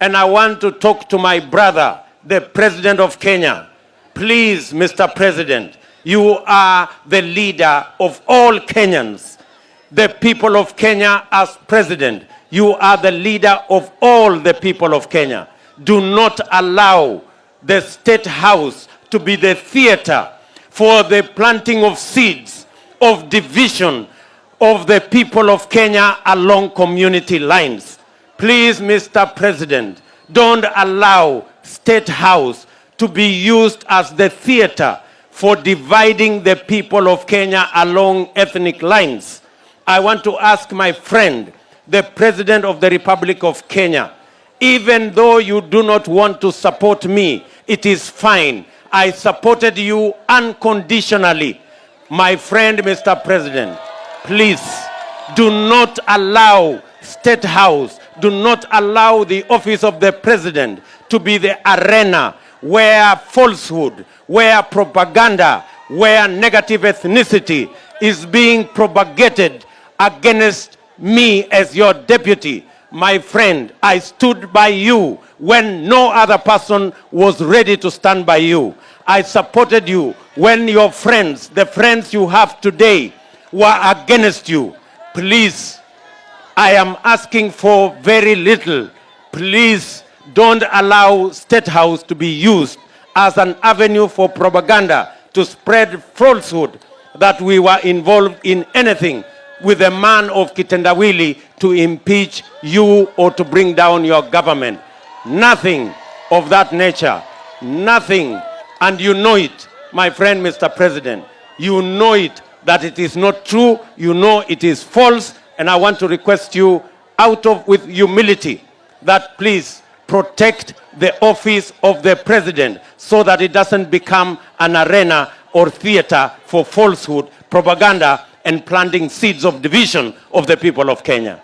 And I want to talk to my brother, the President of Kenya. Please, Mr. President, you are the leader of all Kenyans. The people of Kenya as president, you are the leader of all the people of Kenya. Do not allow the State House to be the theater for the planting of seeds of division of the people of Kenya along community lines. Please, Mr. President, don't allow State House to be used as the theater for dividing the people of Kenya along ethnic lines. I want to ask my friend, the President of the Republic of Kenya, even though you do not want to support me, it is fine. I supported you unconditionally. My friend, Mr. President, please do not allow State House, do not allow the office of the President to be the arena where falsehood, where propaganda, where negative ethnicity is being propagated against me as your deputy. My friend, I stood by you when no other person was ready to stand by you. I supported you when your friends, the friends you have today, were against you. Please, I am asking for very little. Please don't allow State House to be used as an avenue for propaganda to spread falsehood that we were involved in anything with a man of Kitendawili to impeach you or to bring down your government. Nothing of that nature. Nothing. And you know it, my friend, Mr. President. You know it, that it is not true. You know it is false. And I want to request you, out of with humility, that please protect the office of the president so that it doesn't become an arena or theater for falsehood, propaganda, and planting seeds of division of the people of Kenya.